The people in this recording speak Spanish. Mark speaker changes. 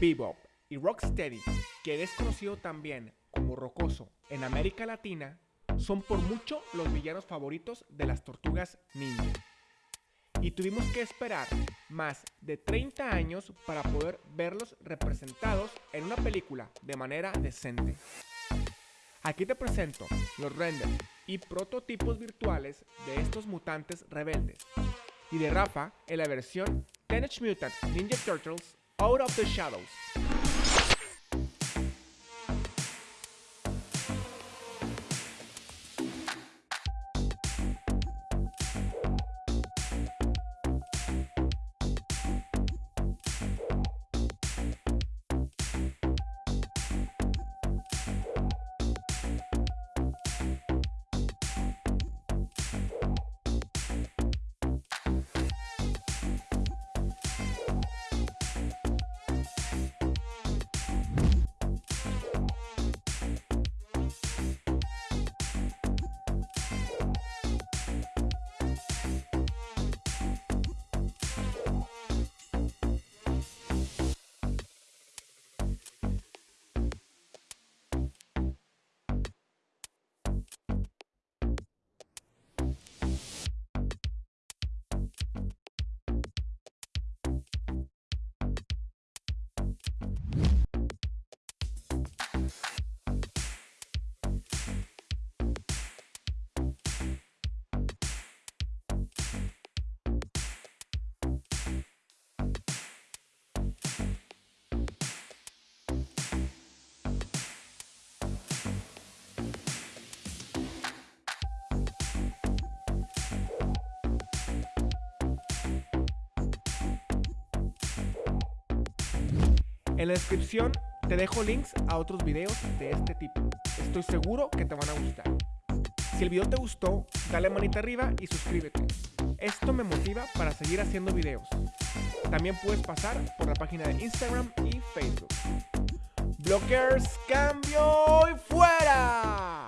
Speaker 1: Bebop y Rocksteady, que es conocido también como Rocoso en América Latina, son por mucho los villanos favoritos de las tortugas ninja. Y tuvimos que esperar más de 30 años para poder verlos representados en una película de manera decente. Aquí te presento los renders y prototipos virtuales de estos mutantes rebeldes. Y de Rafa en la versión Teenage Mutant Ninja Turtles Out of the Shadows. En la descripción te dejo links a otros videos de este tipo. Estoy seguro que te van a gustar. Si el video te gustó, dale manita arriba y suscríbete. Esto me motiva para seguir haciendo videos. También puedes pasar por la página de Instagram y Facebook. Blockers, cambio y fuera.